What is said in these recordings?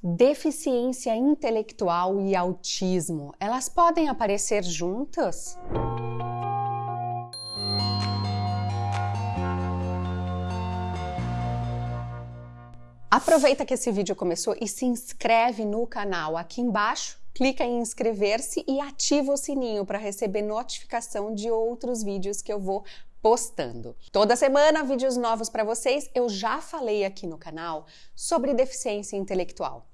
Deficiência intelectual e autismo, elas podem aparecer juntas? Aproveita que esse vídeo começou e se inscreve no canal aqui embaixo, clica em inscrever-se e ativa o sininho para receber notificação de outros vídeos que eu vou postando. Toda semana vídeos novos para vocês. Eu já falei aqui no canal sobre deficiência intelectual.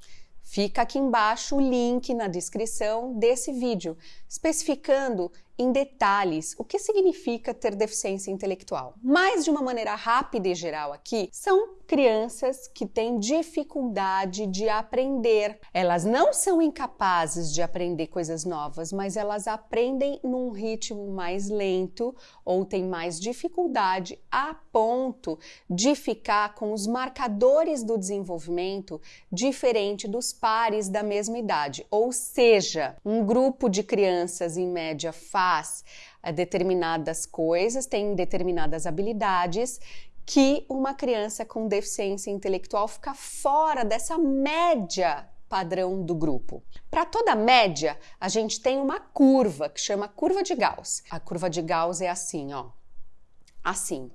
Fica aqui embaixo o link na descrição desse vídeo, especificando em detalhes o que significa ter deficiência intelectual. Mas de uma maneira rápida e geral aqui, são crianças que têm dificuldade de aprender. Elas não são incapazes de aprender coisas novas, mas elas aprendem num ritmo mais lento ou têm mais dificuldade a ponto de ficar com os marcadores do desenvolvimento diferente dos pares da mesma idade. Ou seja, um grupo de crianças em média faz eh, determinadas coisas, tem determinadas habilidades que uma criança com deficiência intelectual fica fora dessa média padrão do grupo. Para toda média, a gente tem uma curva que chama curva de Gauss. A curva de Gauss é assim, ó. Assim.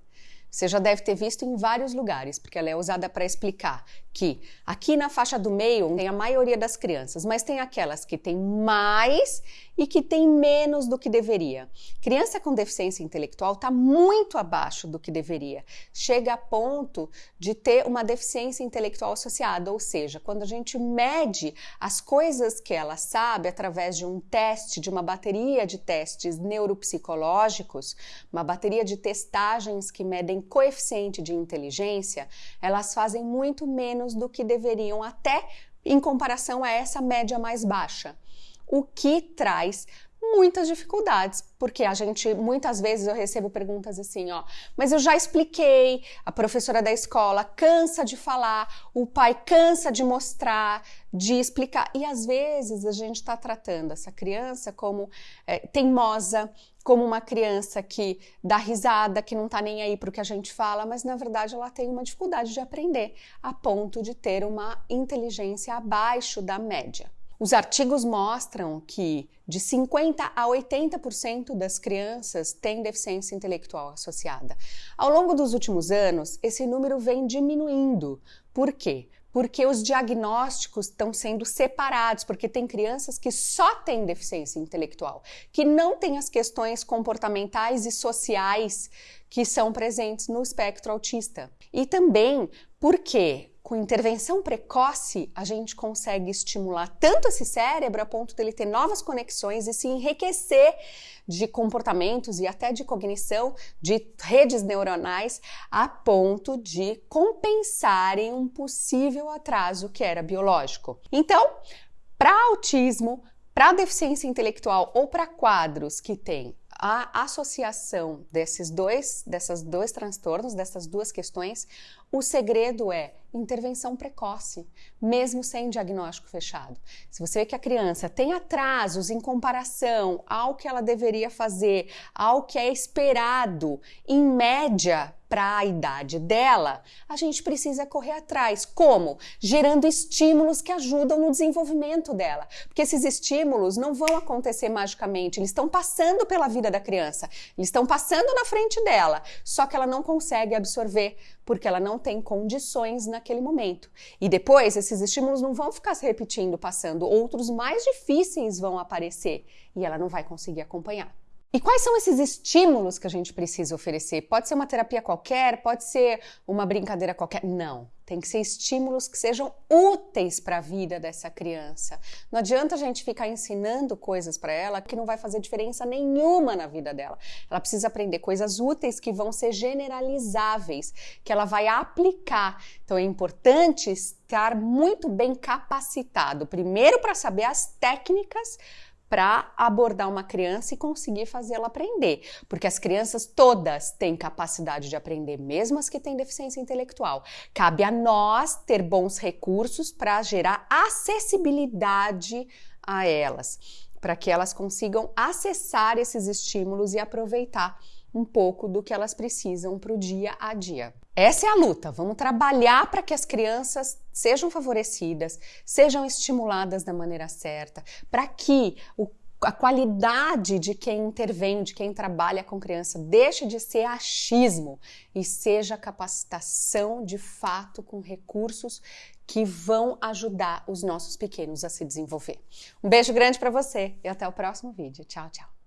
Você já deve ter visto em vários lugares, porque ela é usada para explicar que aqui na faixa do meio tem a maioria das crianças, mas tem aquelas que têm mais e que têm menos do que deveria. Criança com deficiência intelectual está muito abaixo do que deveria. Chega a ponto de ter uma deficiência intelectual associada, ou seja, quando a gente mede as coisas que ela sabe através de um teste, de uma bateria de testes neuropsicológicos, uma bateria de testagens que medem coeficiente de inteligência, elas fazem muito menos menos do que deveriam, até em comparação a essa média mais baixa. O que traz muitas dificuldades, porque a gente muitas vezes eu recebo perguntas assim, ó, mas eu já expliquei, a professora da escola cansa de falar, o pai cansa de mostrar, de explicar, e às vezes a gente está tratando essa criança como é, teimosa, como uma criança que dá risada, que não está nem aí para o que a gente fala, mas na verdade ela tem uma dificuldade de aprender, a ponto de ter uma inteligência abaixo da média. Os artigos mostram que de 50 a 80% das crianças têm deficiência intelectual associada. Ao longo dos últimos anos, esse número vem diminuindo. Por quê? Porque os diagnósticos estão sendo separados, porque tem crianças que só têm deficiência intelectual, que não têm as questões comportamentais e sociais que são presentes no espectro autista. E também porque com intervenção precoce, a gente consegue estimular tanto esse cérebro a ponto dele ter novas conexões e se enriquecer de comportamentos e até de cognição, de redes neuronais, a ponto de compensarem um possível atraso que era biológico. Então, para autismo, para deficiência intelectual ou para quadros que têm a associação desses dois, dessas dois transtornos, dessas duas questões, o segredo é intervenção precoce, mesmo sem diagnóstico fechado. Se você vê que a criança tem atrasos em comparação ao que ela deveria fazer, ao que é esperado, em média, para a idade dela, a gente precisa correr atrás. Como? Gerando estímulos que ajudam no desenvolvimento dela. Porque esses estímulos não vão acontecer magicamente, eles estão passando pela vida da criança, eles estão passando na frente dela, só que ela não consegue absorver porque ela não tem condições naquele momento. E depois, esses estímulos não vão ficar se repetindo, passando, outros mais difíceis vão aparecer e ela não vai conseguir acompanhar. E quais são esses estímulos que a gente precisa oferecer? Pode ser uma terapia qualquer, pode ser uma brincadeira qualquer. Não, tem que ser estímulos que sejam úteis para a vida dessa criança. Não adianta a gente ficar ensinando coisas para ela que não vai fazer diferença nenhuma na vida dela. Ela precisa aprender coisas úteis que vão ser generalizáveis, que ela vai aplicar. Então é importante estar muito bem capacitado, primeiro para saber as técnicas para abordar uma criança e conseguir fazê-la aprender, porque as crianças todas têm capacidade de aprender, mesmo as que têm deficiência intelectual. Cabe a nós ter bons recursos para gerar acessibilidade a elas, para que elas consigam acessar esses estímulos e aproveitar um pouco do que elas precisam para o dia a dia. Essa é a luta. Vamos trabalhar para que as crianças sejam favorecidas, sejam estimuladas da maneira certa, para que o a qualidade de quem intervém, de quem trabalha com criança, deixe de ser achismo e seja capacitação de fato com recursos que vão ajudar os nossos pequenos a se desenvolver. Um beijo grande para você e até o próximo vídeo. Tchau, tchau.